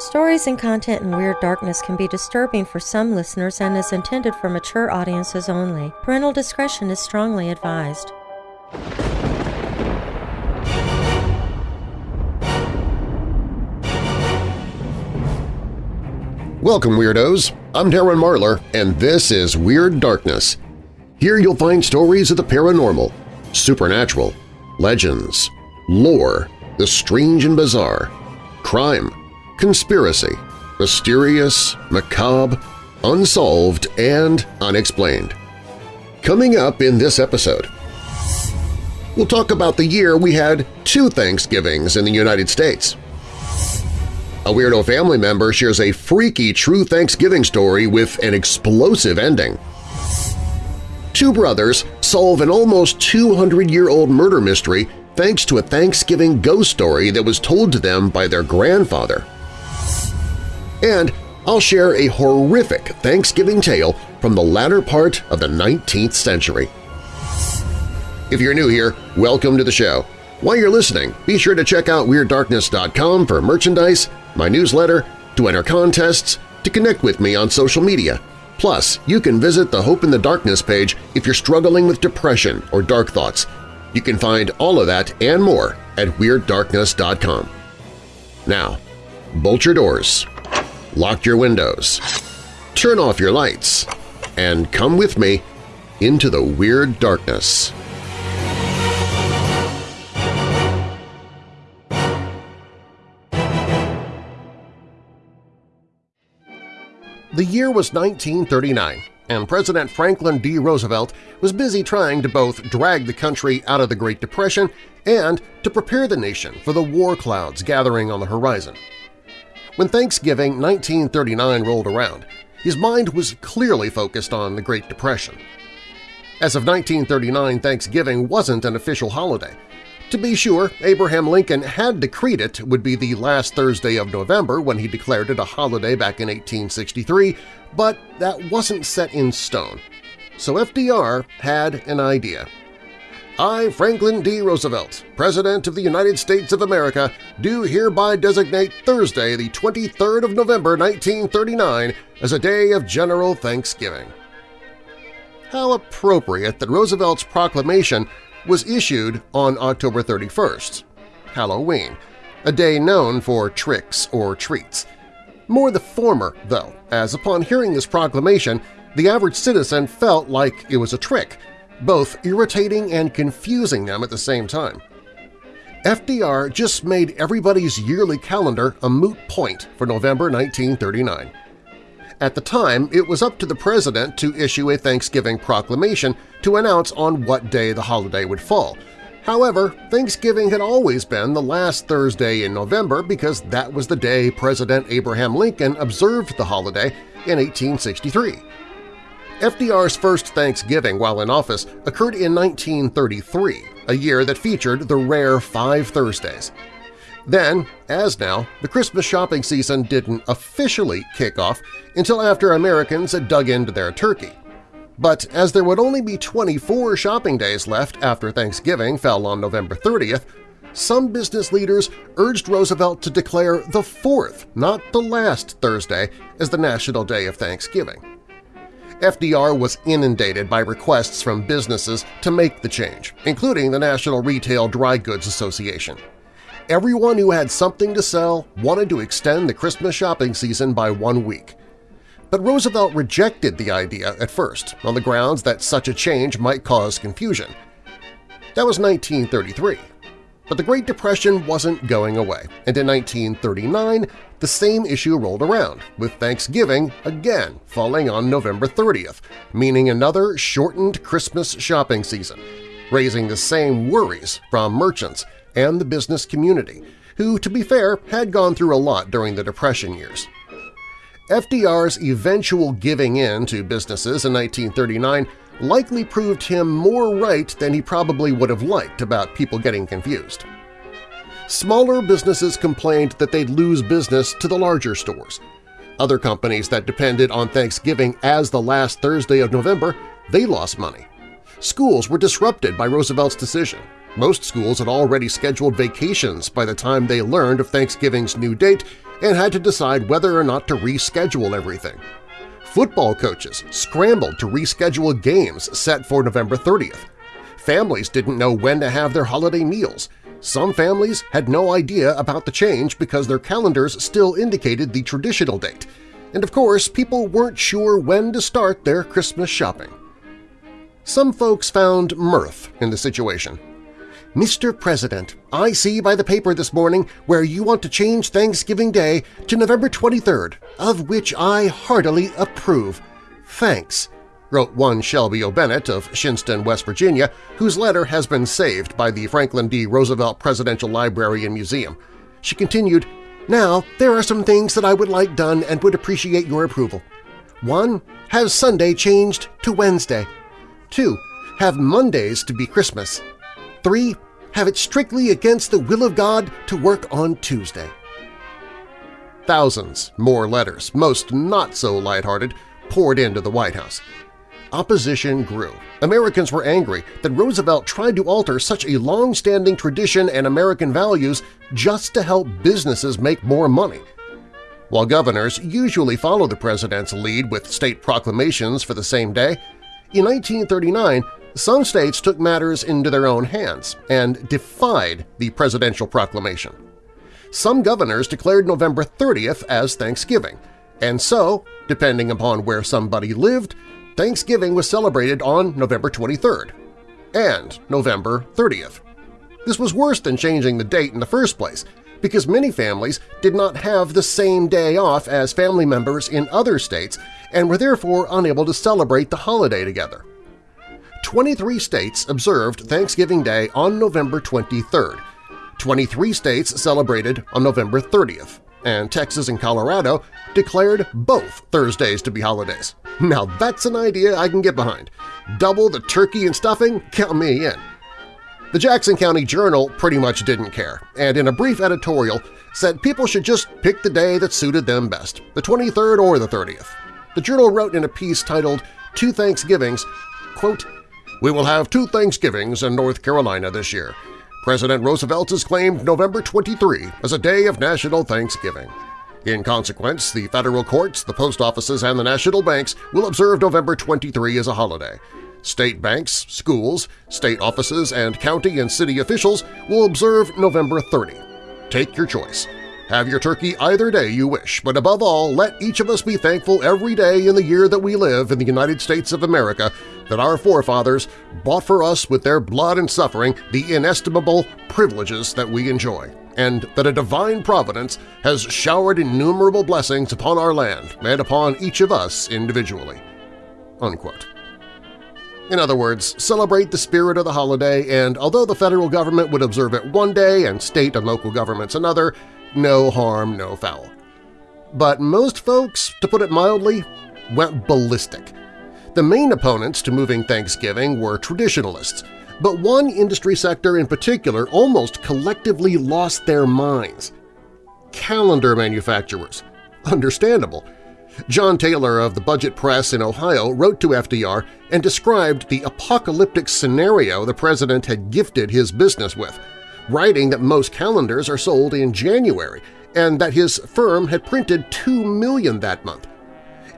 Stories and content in Weird Darkness can be disturbing for some listeners and is intended for mature audiences only. Parental discretion is strongly advised. Welcome, Weirdos! I'm Darren Marlar, and this is Weird Darkness. Here you'll find stories of the paranormal, supernatural, legends, lore, the strange and bizarre, crime, conspiracy, mysterious, macabre, unsolved, and unexplained. Coming up in this episode, we'll talk about the year we had two Thanksgivings in the United States. A Weirdo family member shares a freaky true Thanksgiving story with an explosive ending. Two brothers solve an almost 200-year-old murder mystery thanks to a Thanksgiving ghost story that was told to them by their grandfather. And I'll share a horrific Thanksgiving tale from the latter part of the 19th century. If you're new here, welcome to the show. While you're listening, be sure to check out WeirdDarkness.com for merchandise, my newsletter, to enter contests, to connect with me on social media. Plus, you can visit the Hope in the Darkness page if you're struggling with depression or dark thoughts. You can find all of that and more at WeirdDarkness.com. Now, bolt your doors, lock your windows, turn off your lights, and come with me into the Weird Darkness. The year was 1939, and President Franklin D. Roosevelt was busy trying to both drag the country out of the Great Depression and to prepare the nation for the war clouds gathering on the horizon. When Thanksgiving 1939 rolled around, his mind was clearly focused on the Great Depression. As of 1939, Thanksgiving wasn't an official holiday, to be sure, Abraham Lincoln had decreed it would be the last Thursday of November when he declared it a holiday back in 1863, but that wasn't set in stone. So FDR had an idea. I, Franklin D. Roosevelt, President of the United States of America, do hereby designate Thursday, the 23rd of November, 1939, as a day of general thanksgiving. How appropriate that Roosevelt's proclamation was issued on October 31st, Halloween, a day known for tricks or treats. More the former, though, as upon hearing this proclamation, the average citizen felt like it was a trick, both irritating and confusing them at the same time. FDR just made everybody's yearly calendar a moot point for November 1939. At the time, it was up to the President to issue a Thanksgiving proclamation to announce on what day the holiday would fall. However, Thanksgiving had always been the last Thursday in November because that was the day President Abraham Lincoln observed the holiday in 1863. FDR's first Thanksgiving while in office occurred in 1933, a year that featured the rare five Thursdays. Then, as now, the Christmas shopping season didn't officially kick off until after Americans had dug into their turkey. But as there would only be 24 shopping days left after Thanksgiving fell on November 30th, some business leaders urged Roosevelt to declare the fourth, not the last Thursday, as the National Day of Thanksgiving. FDR was inundated by requests from businesses to make the change, including the National Retail Dry Goods Association. Everyone who had something to sell wanted to extend the Christmas shopping season by one week. But Roosevelt rejected the idea at first on the grounds that such a change might cause confusion. That was 1933. But the Great Depression wasn't going away, and in 1939 the same issue rolled around, with Thanksgiving again falling on November 30th, meaning another shortened Christmas shopping season, raising the same worries from merchants and the business community, who, to be fair, had gone through a lot during the Depression years. FDR's eventual giving in to businesses in 1939 likely proved him more right than he probably would have liked about people getting confused. Smaller businesses complained that they'd lose business to the larger stores. Other companies that depended on Thanksgiving as the last Thursday of November, they lost money. Schools were disrupted by Roosevelt's decision, Most schools had already scheduled vacations by the time they learned of Thanksgiving's new date and had to decide whether or not to reschedule everything. Football coaches scrambled to reschedule games set for November 30th. Families didn't know when to have their holiday meals. Some families had no idea about the change because their calendars still indicated the traditional date. And of course, people weren't sure when to start their Christmas shopping. Some folks found mirth in the situation. Mr. President, I see by the paper this morning where you want to change Thanksgiving Day to November 23rd, of which I heartily approve. Thanks, wrote one Shelby O'Bennett of Shinnston, West Virginia, whose letter has been saved by the Franklin D. Roosevelt Presidential Library and Museum. She continued, Now, there are some things that I would like done and would appreciate your approval. 1. Have Sunday changed to Wednesday. 2. Have Mondays to be Christmas. 3. Have it strictly against the will of God to work on Tuesday. Thousands more letters, most not so lighthearted, poured into the White House. Opposition grew. Americans were angry that Roosevelt tried to alter such a long-standing tradition and American values just to help businesses make more money. While governors usually follow the president's lead with state proclamations for the same day, in 1939 some states took matters into their own hands and defied the presidential proclamation. Some governors declared November 30th as Thanksgiving, and so, depending upon where somebody lived, Thanksgiving was celebrated on November 23rd and November 30th. This was worse than changing the date in the first place, because many families did not have the same day off as family members in other states and were therefore unable to celebrate the holiday together. 23 states observed Thanksgiving Day on November 23rd. 23 states celebrated on November 30th, and Texas and Colorado declared both Thursdays to be holidays. Now that's an idea I can get behind. Double the turkey and stuffing? Count me in. The Jackson County Journal pretty much didn't care, and in a brief editorial said people should just pick the day that suited them best, the 23rd or the 30th. The Journal wrote in a piece titled Two Thanksgivings, quote, we will have two Thanksgivings in North Carolina this year. President Roosevelt has claimed November 23 as a day of national Thanksgiving. In consequence, the federal courts, the post offices, and the national banks will observe November 23 as a holiday. State banks, schools, state offices, and county and city officials will observe November 30. Take your choice. Have your turkey either day you wish, but above all, let each of us be thankful every day in the year that we live in the United States of America that our forefathers bought for us with their blood and suffering the inestimable privileges that we enjoy, and that a divine providence has showered innumerable blessings upon our land and upon each of us individually." Unquote. In other words, celebrate the spirit of the holiday, and although the federal government would observe it one day and state and local governments another, no harm, no foul. But most folks, to put it mildly, went ballistic. The main opponents to moving Thanksgiving were traditionalists, but one industry sector in particular almost collectively lost their minds. Calendar manufacturers. Understandable. John Taylor of the Budget Press in Ohio wrote to FDR and described the apocalyptic scenario the president had gifted his business with – writing that most calendars are sold in January and that his firm had printed 2 million that month.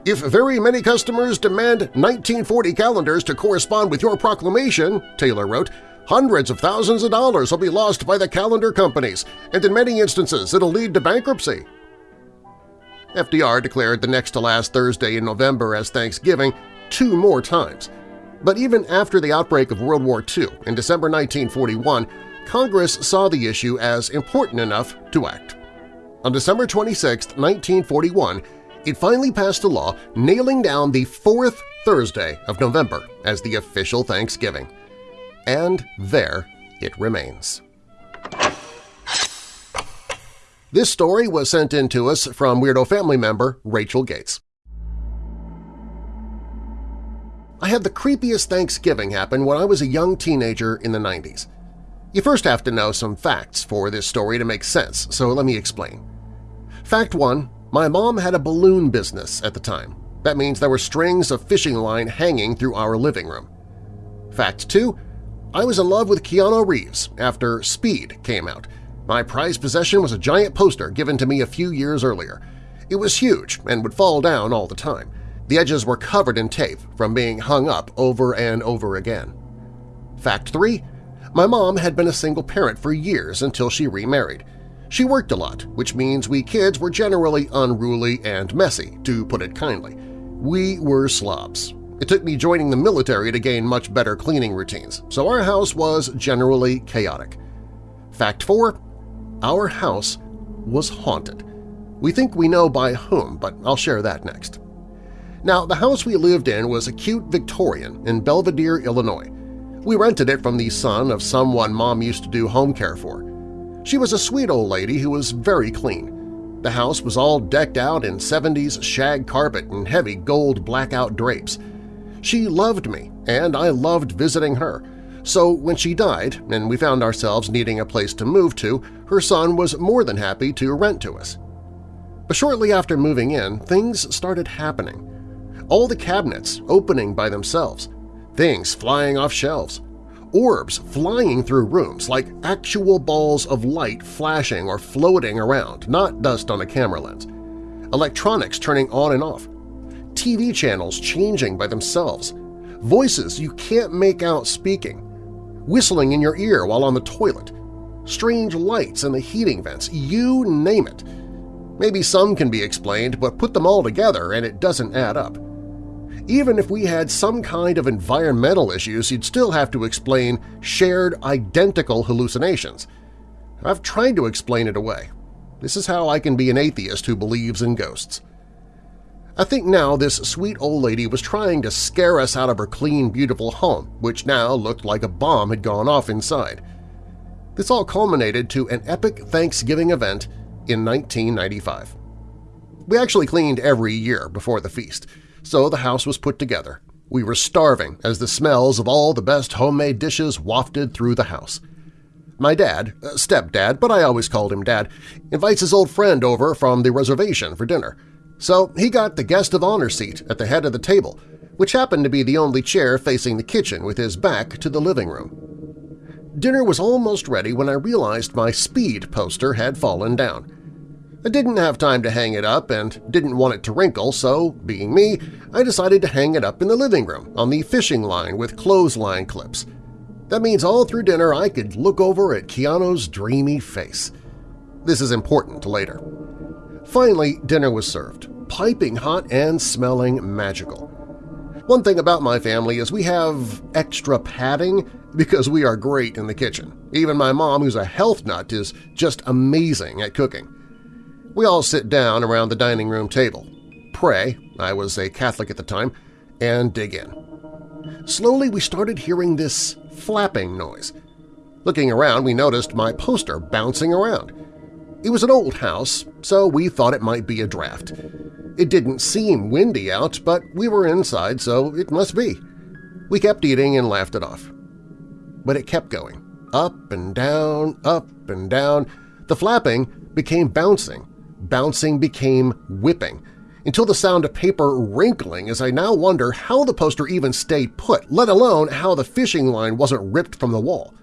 If very many customers demand 1940 calendars to correspond with your proclamation, Taylor wrote, hundreds of thousands of dollars will be lost by the calendar companies, and in many instances it'll lead to bankruptcy. FDR declared the next to last Thursday in November as Thanksgiving two more times. But even after the outbreak of World War II in December 1941, Congress saw the issue as important enough to act. On December 26, 1941, it finally passed a law nailing down the fourth Thursday of November as the official Thanksgiving. And there it remains. This story was sent in to us from Weirdo family member Rachel Gates. I had the creepiest Thanksgiving happen when I was a young teenager in the 90s. You first have to know some facts for this story to make sense, so let me explain. Fact 1. My mom had a balloon business at the time. That means there were strings of fishing line hanging through our living room. Fact 2. I was in love with Keanu Reeves after Speed came out. My prized possession was a giant poster given to me a few years earlier. It was huge and would fall down all the time. The edges were covered in tape from being hung up over and over again. Fact 3. My mom had been a single parent for years until she remarried. She worked a lot, which means we kids were generally unruly and messy, to put it kindly. We were slobs. It took me joining the military to gain much better cleaning routines, so our house was generally chaotic. Fact 4. Our house was haunted. We think we know by whom, but I'll share that next. Now, the house we lived in was a cute Victorian in Belvidere, Illinois. We rented it from the son of someone Mom used to do home care for. She was a sweet old lady who was very clean. The house was all decked out in 70s shag carpet and heavy gold blackout drapes. She loved me, and I loved visiting her, so when she died and we found ourselves needing a place to move to, her son was more than happy to rent to us. But shortly after moving in, things started happening. All the cabinets opening by themselves, things flying off shelves, orbs flying through rooms like actual balls of light flashing or floating around, not dust on a camera lens, electronics turning on and off, TV channels changing by themselves, voices you can't make out speaking, whistling in your ear while on the toilet, strange lights in the heating vents, you name it. Maybe some can be explained, but put them all together and it doesn't add up. Even if we had some kind of environmental issues, you'd still have to explain shared identical hallucinations. I've tried to explain it away. This is how I can be an atheist who believes in ghosts. I think now this sweet old lady was trying to scare us out of her clean, beautiful home, which now looked like a bomb had gone off inside. This all culminated to an epic Thanksgiving event in 1995. We actually cleaned every year before the feast, so the house was put together. We were starving as the smells of all the best homemade dishes wafted through the house. My dad, uh, stepdad, but I always called him Dad, invites his old friend over from the reservation for dinner. So he got the guest of honor seat at the head of the table, which happened to be the only chair facing the kitchen with his back to the living room. Dinner was almost ready when I realized my speed poster had fallen down. I didn't have time to hang it up and didn't want it to wrinkle, so, being me, I decided to hang it up in the living room on the fishing line with clothesline clips. That means all through dinner I could look over at Keanu's dreamy face. This is important later. Finally, dinner was served, piping hot and smelling magical. One thing about my family is we have extra padding because we are great in the kitchen. Even my mom, who's a health nut, is just amazing at cooking. We all sit down around the dining room table, pray – I was a Catholic at the time – and dig in. Slowly we started hearing this flapping noise. Looking around, we noticed my poster bouncing around. It was an old house, so we thought it might be a draft. It didn't seem windy out, but we were inside, so it must be. We kept eating and laughed it off. But it kept going, up and down, up and down. The flapping became bouncing, bouncing became whipping, until the sound of paper wrinkling as I now wonder how the poster even stayed put, let alone how the fishing line wasn't ripped from the wall.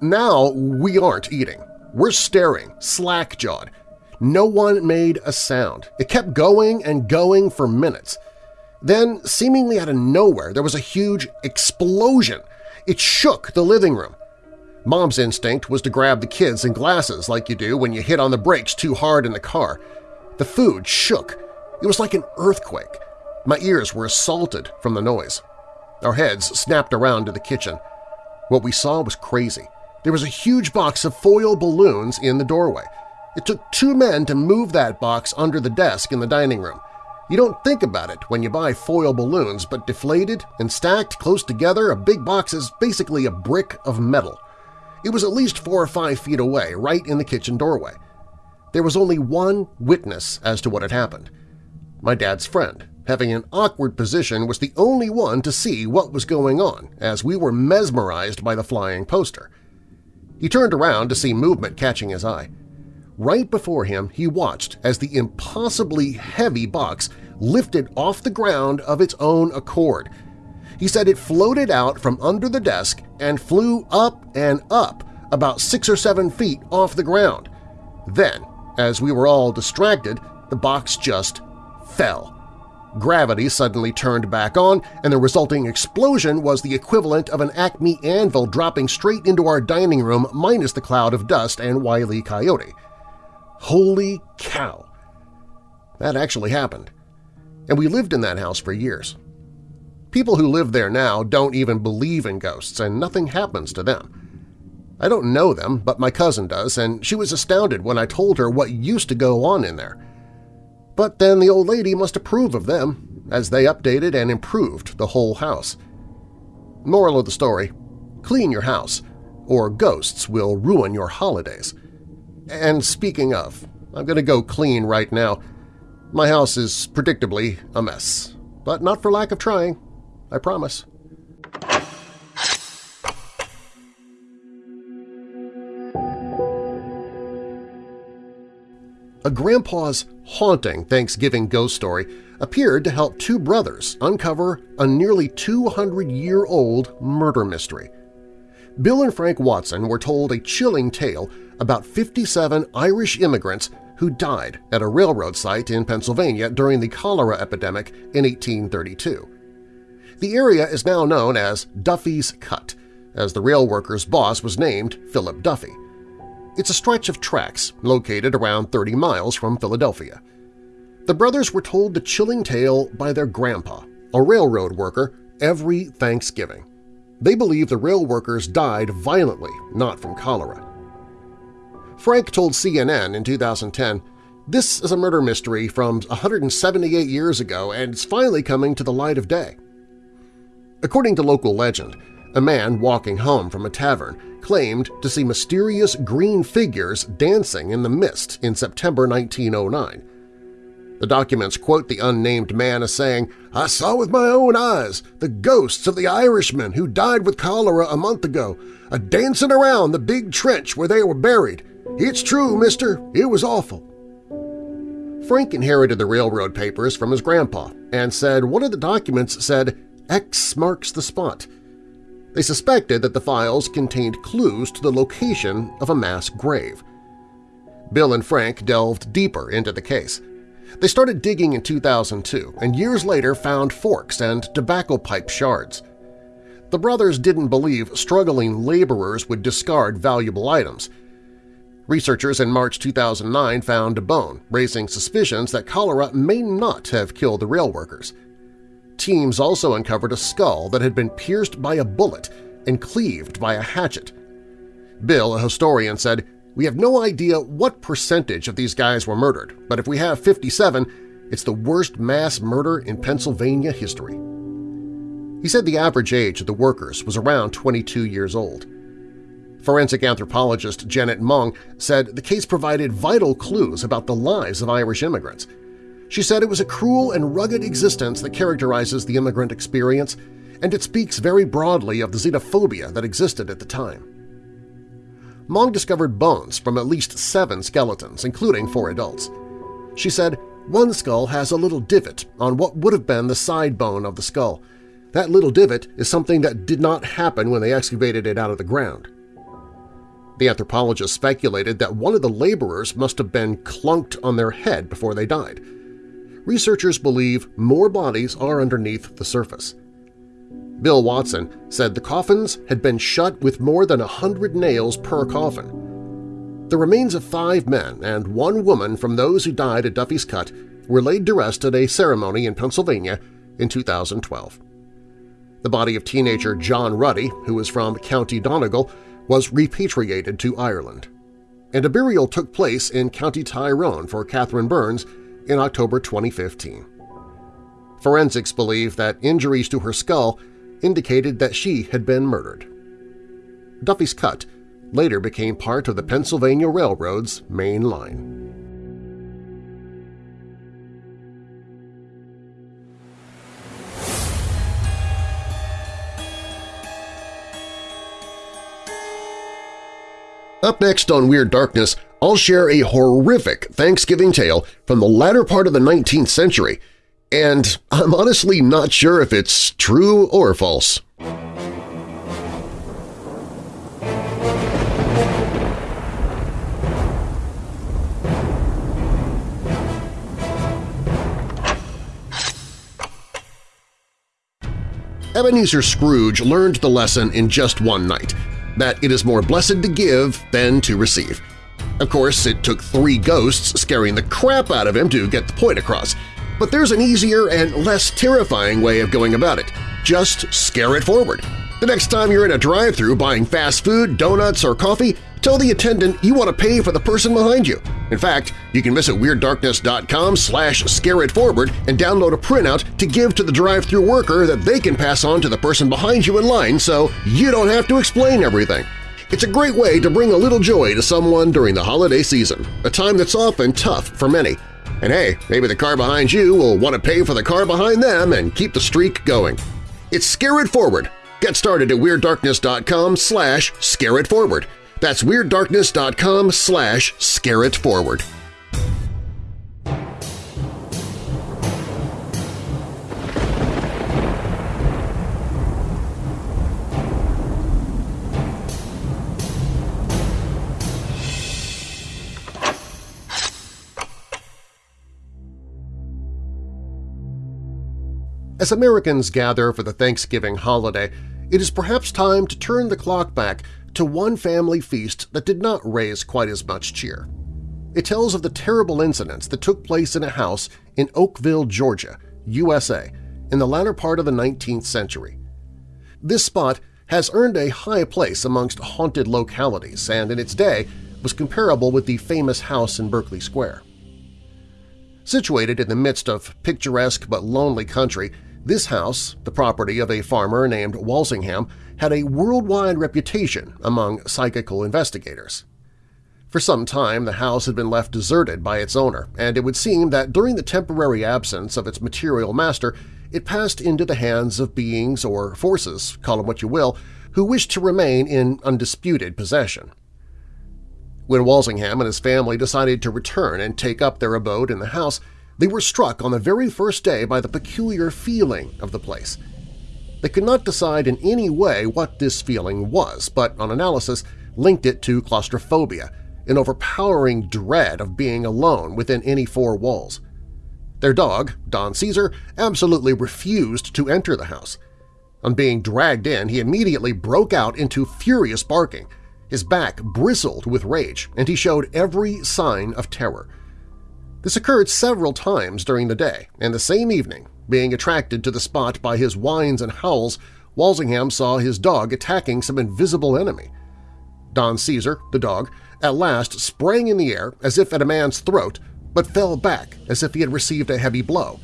Now we aren't eating. We're staring, slack-jawed. No one made a sound. It kept going and going for minutes. Then, seemingly out of nowhere, there was a huge explosion. It shook the living room. Mom's instinct was to grab the kids and glasses like you do when you hit on the brakes too hard in the car. The food shook. It was like an earthquake. My ears were assaulted from the noise. Our heads snapped around to the kitchen. What we saw was crazy. There was a huge box of foil balloons in the doorway. It took two men to move that box under the desk in the dining room. You don't think about it when you buy foil balloons, but deflated and stacked close together, a big box is basically a brick of metal. It was at least four or five feet away, right in the kitchen doorway. There was only one witness as to what had happened. My dad's friend, having an awkward position, was the only one to see what was going on, as we were mesmerized by the flying poster. He turned around to see movement catching his eye. Right before him, he watched as the impossibly heavy box lifted off the ground of its own accord. He said it floated out from under the desk and flew up and up about six or seven feet off the ground. Then, as we were all distracted, the box just fell. Gravity suddenly turned back on, and the resulting explosion was the equivalent of an Acme anvil dropping straight into our dining room minus the cloud of dust and Wile E. Coyote. Holy cow! That actually happened. And we lived in that house for years. People who live there now don't even believe in ghosts, and nothing happens to them. I don't know them, but my cousin does, and she was astounded when I told her what used to go on in there. But then the old lady must approve of them, as they updated and improved the whole house. Moral of the story, clean your house, or ghosts will ruin your holidays. And speaking of, I'm going to go clean right now. My house is predictably a mess, but not for lack of trying, I promise. A grandpa's haunting Thanksgiving ghost story appeared to help two brothers uncover a nearly 200-year-old murder mystery. Bill and Frank Watson were told a chilling tale about 57 Irish immigrants who died at a railroad site in Pennsylvania during the cholera epidemic in 1832. The area is now known as Duffy's Cut, as the rail workers' boss was named Philip Duffy. It's a stretch of tracks located around 30 miles from Philadelphia. The brothers were told the chilling tale by their grandpa, a railroad worker, every Thanksgiving. They believe the rail workers died violently, not from cholera. Frank told CNN in 2010, This is a murder mystery from 178 years ago and it's finally coming to the light of day. According to local legend, a man walking home from a tavern claimed to see mysterious green figures dancing in the mist in September 1909. The documents quote the unnamed man as saying, I saw with my own eyes the ghosts of the Irishmen who died with cholera a month ago, a dancing around the big trench where they were buried. It's true, mister. It was awful. Frank inherited the railroad papers from his grandpa and said one of the documents said X marks the spot, they suspected that the files contained clues to the location of a mass grave. Bill and Frank delved deeper into the case. They started digging in 2002 and years later found forks and tobacco pipe shards. The brothers didn't believe struggling laborers would discard valuable items. Researchers in March 2009 found a bone, raising suspicions that cholera may not have killed the rail workers teams also uncovered a skull that had been pierced by a bullet and cleaved by a hatchet. Bill, a historian, said, We have no idea what percentage of these guys were murdered, but if we have 57, it's the worst mass murder in Pennsylvania history. He said the average age of the workers was around 22 years old. Forensic anthropologist Janet Monge said the case provided vital clues about the lives of Irish immigrants – she said it was a cruel and rugged existence that characterizes the immigrant experience, and it speaks very broadly of the xenophobia that existed at the time. Monge discovered bones from at least seven skeletons, including four adults. She said, one skull has a little divot on what would have been the side bone of the skull. That little divot is something that did not happen when they excavated it out of the ground. The anthropologist speculated that one of the laborers must have been clunked on their head before they died, researchers believe more bodies are underneath the surface. Bill Watson said the coffins had been shut with more than a hundred nails per coffin. The remains of five men and one woman from those who died at Duffy's Cut were laid to rest at a ceremony in Pennsylvania in 2012. The body of teenager John Ruddy, who was from County Donegal, was repatriated to Ireland. And a burial took place in County Tyrone for Catherine Burns in October 2015. Forensics believe that injuries to her skull indicated that she had been murdered. Duffy's Cut later became part of the Pennsylvania Railroad's main line. Up next on Weird Darkness, I'll share a horrific Thanksgiving tale from the latter part of the 19th century And I'm honestly not sure if it's true or false. Ebenezer Scrooge learned the lesson in just one night, that it is more blessed to give than to receive. Of course, it took three ghosts scaring the crap out of him to get the point across, but there's an easier and less terrifying way of going about it. Just scare it forward. The next time you're in a drive-thru buying fast food, donuts, or coffee, tell the attendant you want to pay for the person behind you. In fact, you can visit WeirdDarkness.com slash scareitforward and download a printout to give to the drive-thru worker that they can pass on to the person behind you in line so you don't have to explain everything. It's a great way to bring a little joy to someone during the holiday season, a time that's often tough for many. And hey, maybe the car behind you will want to pay for the car behind them and keep the streak going. It's Scare It Forward. Get started at WeirdDarkness.com slash scareitforward. That's WeirdDarkness.com slash scareitforward. As Americans gather for the Thanksgiving holiday, it is perhaps time to turn the clock back to one family feast that did not raise quite as much cheer. It tells of the terrible incidents that took place in a house in Oakville, Georgia, USA, in the latter part of the 19th century. This spot has earned a high place amongst haunted localities and in its day was comparable with the famous house in Berkeley Square. Situated in the midst of picturesque but lonely country, this house, the property of a farmer named Walsingham, had a worldwide reputation among psychical investigators. For some time, the house had been left deserted by its owner, and it would seem that during the temporary absence of its material master, it passed into the hands of beings or forces, call them what you will, who wished to remain in undisputed possession. When Walsingham and his family decided to return and take up their abode in the house, they were struck on the very first day by the peculiar feeling of the place. They could not decide in any way what this feeling was, but on analysis linked it to claustrophobia, an overpowering dread of being alone within any four walls. Their dog, Don Caesar, absolutely refused to enter the house. On being dragged in, he immediately broke out into furious barking. His back bristled with rage, and he showed every sign of terror. This occurred several times during the day, and the same evening, being attracted to the spot by his whines and howls, Walsingham saw his dog attacking some invisible enemy. Don Caesar, the dog, at last sprang in the air as if at a man's throat, but fell back as if he had received a heavy blow.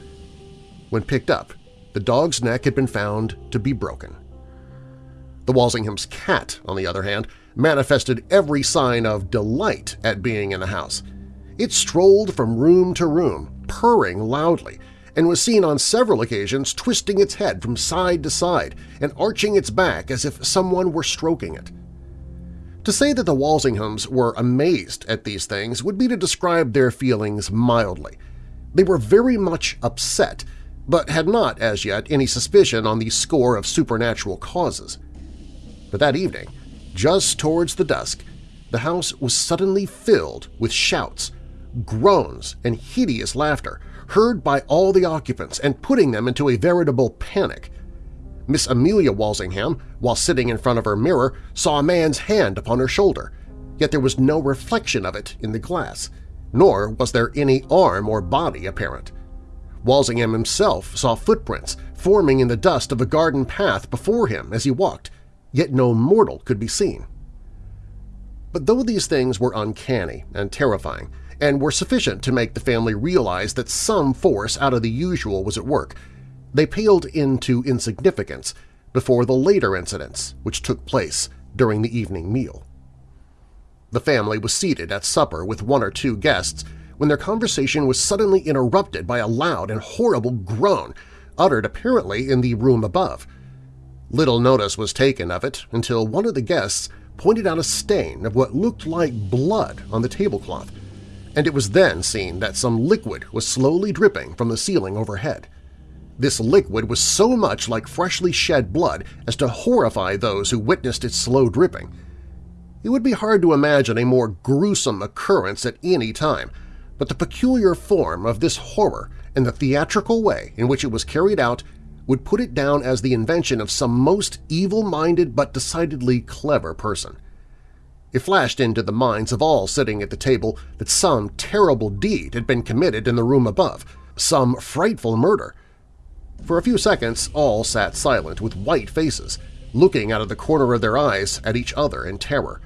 When picked up, the dog's neck had been found to be broken. The Walsingham's cat, on the other hand, manifested every sign of delight at being in the house. It strolled from room to room, purring loudly, and was seen on several occasions twisting its head from side to side and arching its back as if someone were stroking it. To say that the Walsinghams were amazed at these things would be to describe their feelings mildly. They were very much upset, but had not as yet any suspicion on the score of supernatural causes. But that evening, just towards the dusk, the house was suddenly filled with shouts, groans, and hideous laughter, heard by all the occupants and putting them into a veritable panic. Miss Amelia Walsingham, while sitting in front of her mirror, saw a man's hand upon her shoulder, yet there was no reflection of it in the glass, nor was there any arm or body apparent. Walsingham himself saw footprints forming in the dust of a garden path before him as he walked, yet no mortal could be seen. But though these things were uncanny and terrifying, and were sufficient to make the family realize that some force out of the usual was at work. They paled into insignificance before the later incidents which took place during the evening meal. The family was seated at supper with one or two guests when their conversation was suddenly interrupted by a loud and horrible groan, uttered apparently in the room above. Little notice was taken of it until one of the guests pointed out a stain of what looked like blood on the tablecloth, and it was then seen that some liquid was slowly dripping from the ceiling overhead. This liquid was so much like freshly shed blood as to horrify those who witnessed its slow dripping. It would be hard to imagine a more gruesome occurrence at any time, but the peculiar form of this horror and the theatrical way in which it was carried out would put it down as the invention of some most evil-minded but decidedly clever person. It flashed into the minds of all sitting at the table that some terrible deed had been committed in the room above, some frightful murder. For a few seconds all sat silent with white faces, looking out of the corner of their eyes at each other in terror.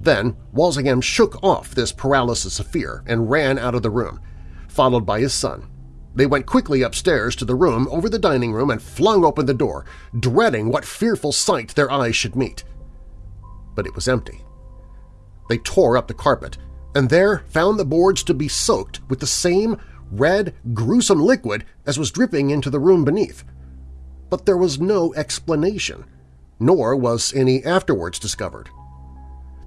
Then Walsingham shook off this paralysis of fear and ran out of the room, followed by his son, they went quickly upstairs to the room over the dining room and flung open the door, dreading what fearful sight their eyes should meet. But it was empty. They tore up the carpet, and there found the boards to be soaked with the same red, gruesome liquid as was dripping into the room beneath. But there was no explanation, nor was any afterwards discovered.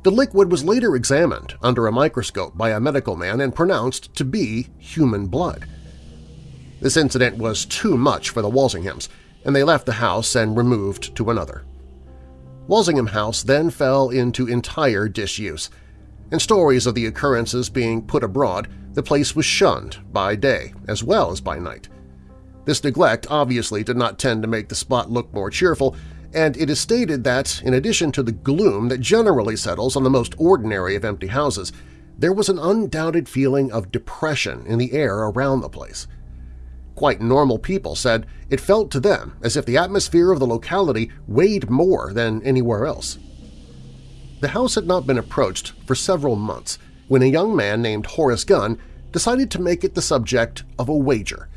The liquid was later examined under a microscope by a medical man and pronounced to be human blood. This incident was too much for the Walsinghams, and they left the house and removed to another. Walsingham House then fell into entire disuse, and stories of the occurrences being put abroad, the place was shunned by day as well as by night. This neglect obviously did not tend to make the spot look more cheerful, and it is stated that, in addition to the gloom that generally settles on the most ordinary of empty houses, there was an undoubted feeling of depression in the air around the place quite normal people said it felt to them as if the atmosphere of the locality weighed more than anywhere else. The house had not been approached for several months when a young man named Horace Gunn decided to make it the subject of a wager,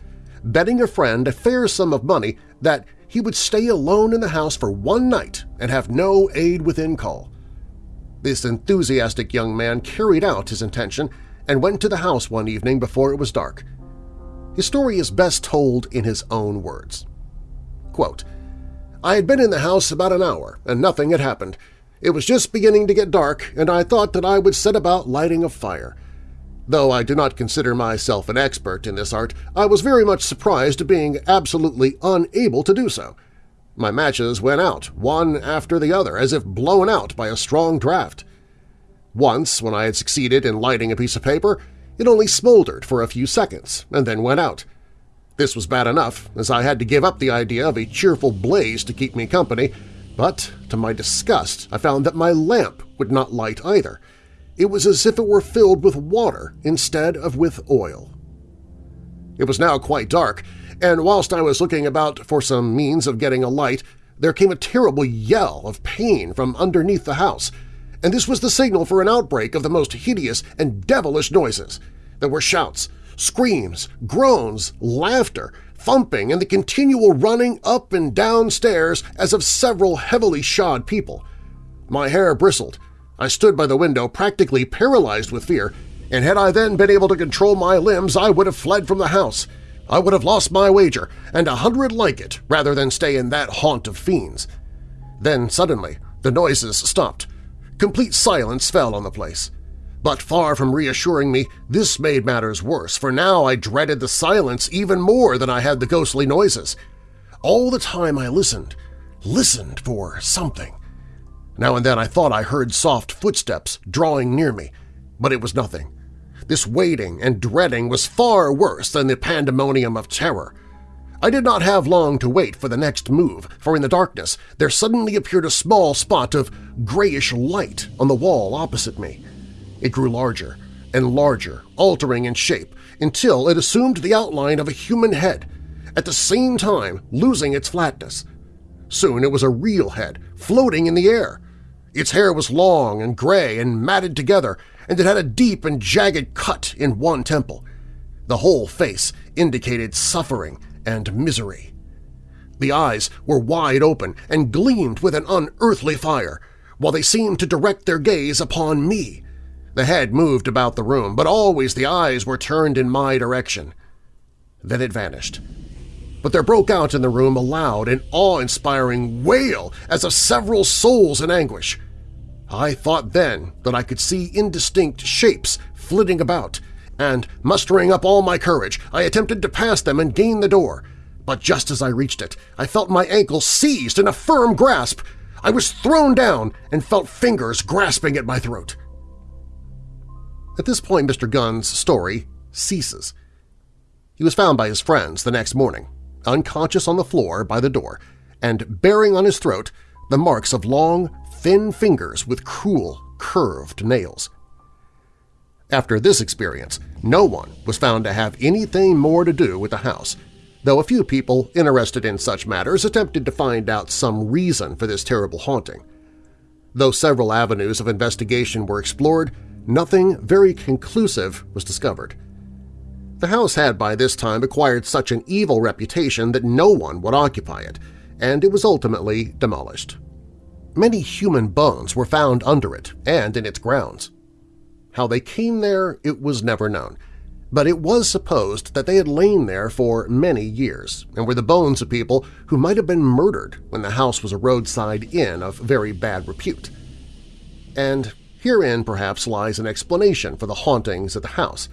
betting a friend a fair sum of money that he would stay alone in the house for one night and have no aid within call. This enthusiastic young man carried out his intention and went to the house one evening before it was dark – his story is best told in his own words. Quote, I had been in the house about an hour, and nothing had happened. It was just beginning to get dark, and I thought that I would set about lighting a fire. Though I do not consider myself an expert in this art, I was very much surprised at being absolutely unable to do so. My matches went out, one after the other, as if blown out by a strong draught. Once, when I had succeeded in lighting a piece of paper, it only smoldered for a few seconds and then went out. This was bad enough, as I had to give up the idea of a cheerful blaze to keep me company, but to my disgust I found that my lamp would not light either. It was as if it were filled with water instead of with oil. It was now quite dark, and whilst I was looking about for some means of getting a light, there came a terrible yell of pain from underneath the house, and this was the signal for an outbreak of the most hideous and devilish noises. There were shouts, screams, groans, laughter, thumping, and the continual running up and down stairs as of several heavily shod people. My hair bristled. I stood by the window practically paralyzed with fear, and had I then been able to control my limbs I would have fled from the house. I would have lost my wager, and a hundred like it, rather than stay in that haunt of fiends. Then suddenly the noises stopped, Complete silence fell on the place. But far from reassuring me, this made matters worse, for now I dreaded the silence even more than I had the ghostly noises. All the time I listened, listened for something. Now and then I thought I heard soft footsteps drawing near me, but it was nothing. This waiting and dreading was far worse than the pandemonium of terror. I did not have long to wait for the next move, for in the darkness there suddenly appeared a small spot of grayish light on the wall opposite me. It grew larger and larger, altering in shape, until it assumed the outline of a human head, at the same time losing its flatness. Soon it was a real head, floating in the air. Its hair was long and gray and matted together, and it had a deep and jagged cut in one temple. The whole face indicated suffering and misery. The eyes were wide open and gleamed with an unearthly fire, while they seemed to direct their gaze upon me. The head moved about the room, but always the eyes were turned in my direction. Then it vanished. But there broke out in the room a loud and awe-inspiring wail as of several souls in anguish. I thought then that I could see indistinct shapes flitting about, and, mustering up all my courage, I attempted to pass them and gain the door. But just as I reached it, I felt my ankle seized in a firm grasp. I was thrown down and felt fingers grasping at my throat. At this point, Mr. Gunn's story ceases. He was found by his friends the next morning, unconscious on the floor by the door, and bearing on his throat the marks of long, thin fingers with cruel, curved nails. After this experience, no one was found to have anything more to do with the house, though a few people interested in such matters attempted to find out some reason for this terrible haunting. Though several avenues of investigation were explored, nothing very conclusive was discovered. The house had by this time acquired such an evil reputation that no one would occupy it, and it was ultimately demolished. Many human bones were found under it and in its grounds. How they came there it was never known, but it was supposed that they had lain there for many years and were the bones of people who might have been murdered when the house was a roadside inn of very bad repute. And herein perhaps lies an explanation for the hauntings at the house.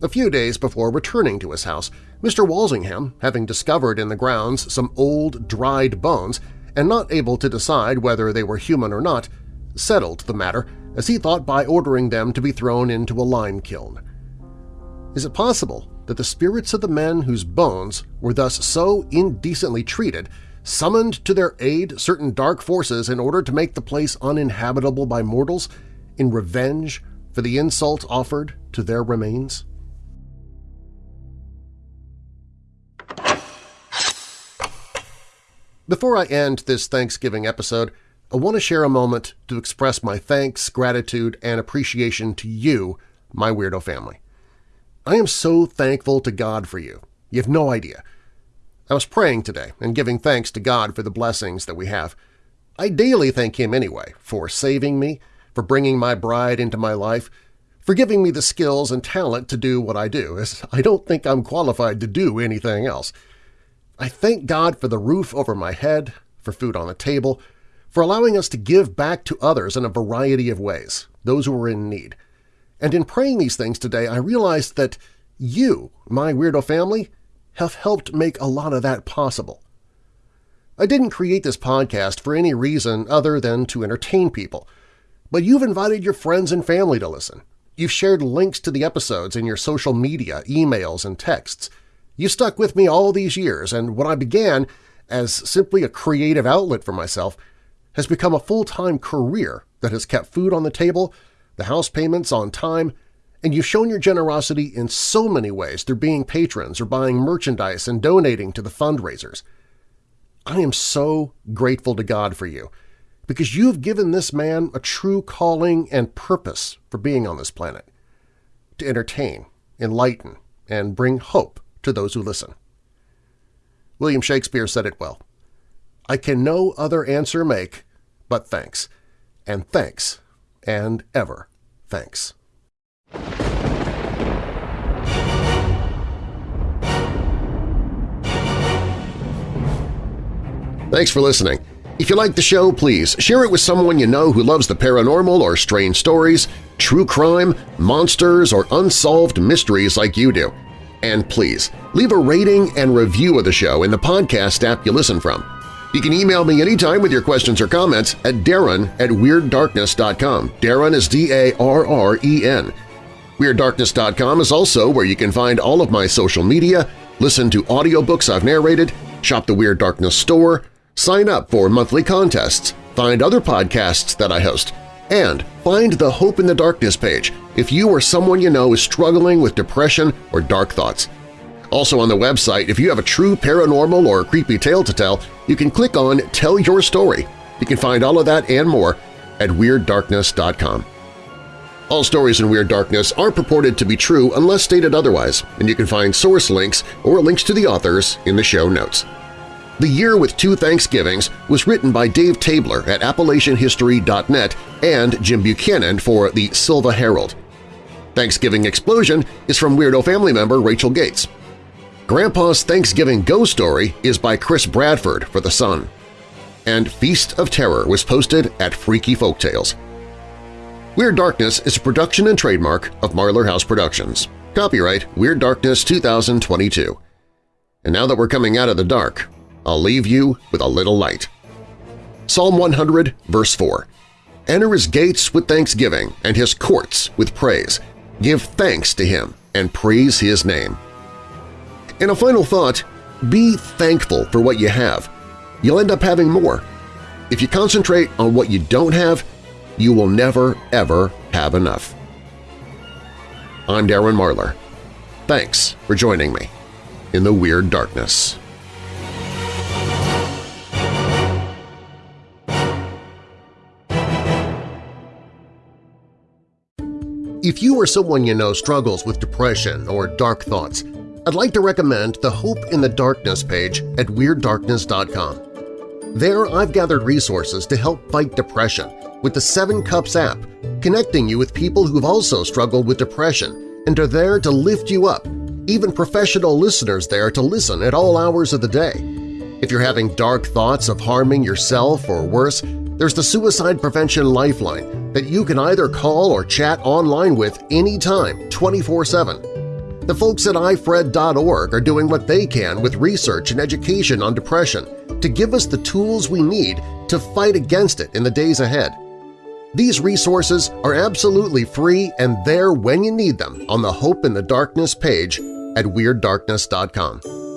A few days before returning to his house, Mr. Walsingham, having discovered in the grounds some old, dried bones and not able to decide whether they were human or not, settled the matter as he thought by ordering them to be thrown into a lime kiln. Is it possible that the spirits of the men whose bones were thus so indecently treated summoned to their aid certain dark forces in order to make the place uninhabitable by mortals in revenge for the insult offered to their remains? Before I end this Thanksgiving episode, I want to share a moment to express my thanks, gratitude, and appreciation to you, my Weirdo family. I am so thankful to God for you. You have no idea. I was praying today and giving thanks to God for the blessings that we have. I daily thank Him anyway for saving me, for bringing my bride into my life, for giving me the skills and talent to do what I do, as I don't think I'm qualified to do anything else. I thank God for the roof over my head, for food on the table, for allowing us to give back to others in a variety of ways, those who are in need. And in praying these things today, I realized that you, my Weirdo family, have helped make a lot of that possible. I didn't create this podcast for any reason other than to entertain people, but you've invited your friends and family to listen. You've shared links to the episodes in your social media, emails, and texts. You stuck with me all these years, and what I began as simply a creative outlet for myself has become a full-time career that has kept food on the table, the house payments on time, and you've shown your generosity in so many ways through being patrons or buying merchandise and donating to the fundraisers. I am so grateful to God for you because you've given this man a true calling and purpose for being on this planet – to entertain, enlighten, and bring hope to those who listen. William Shakespeare said it well, I can no other answer make but thanks, and thanks, and ever thanks. Thanks for listening. If you like the show, please share it with someone you know who loves the paranormal or strange stories, true crime, monsters, or unsolved mysteries like you do. And please, leave a rating and review of the show in the podcast app you listen from. You can email me anytime with your questions or comments at darren at WeirdDarkness.com. Darren is D-A-R-R-E-N. WeirdDarkness.com is also where you can find all of my social media, listen to audiobooks I've narrated, shop the Weird Darkness store, sign up for monthly contests, find other podcasts that I host, and find the Hope in the Darkness page if you or someone you know is struggling with depression or dark thoughts. Also on the website, if you have a true paranormal or creepy tale to tell, you can click on Tell Your Story. You can find all of that and more at WeirdDarkness.com. All stories in Weird Darkness are purported to be true unless stated otherwise, and you can find source links or links to the authors in the show notes. The Year with Two Thanksgivings was written by Dave Tabler at AppalachianHistory.net and Jim Buchanan for the Sylva Herald. Thanksgiving Explosion is from Weirdo family member Rachel Gates. Grandpa's Thanksgiving Ghost Story is by Chris Bradford for The Sun. And Feast of Terror was posted at Freaky Folktales. Weird Darkness is a production and trademark of Marlar House Productions. Copyright Weird Darkness 2022. And now that we're coming out of the dark, I'll leave you with a little light. Psalm 100, verse 4. Enter his gates with thanksgiving and his courts with praise. Give thanks to him and praise his name. And a final thought, be thankful for what you have. You'll end up having more. If you concentrate on what you don't have, you will never, ever have enough. I'm Darren Marlar. Thanks for joining me in the Weird Darkness. If you or someone you know struggles with depression or dark thoughts, I'd like to recommend the Hope in the Darkness page at WeirdDarkness.com. There I've gathered resources to help fight depression with the Seven Cups app, connecting you with people who've also struggled with depression and are there to lift you up, even professional listeners there to listen at all hours of the day. If you're having dark thoughts of harming yourself or worse, there's the Suicide Prevention Lifeline that you can either call or chat online with anytime 24-7. The folks at ifred.org are doing what they can with research and education on depression to give us the tools we need to fight against it in the days ahead. These resources are absolutely free and there when you need them on the Hope in the Darkness page at WeirdDarkness.com.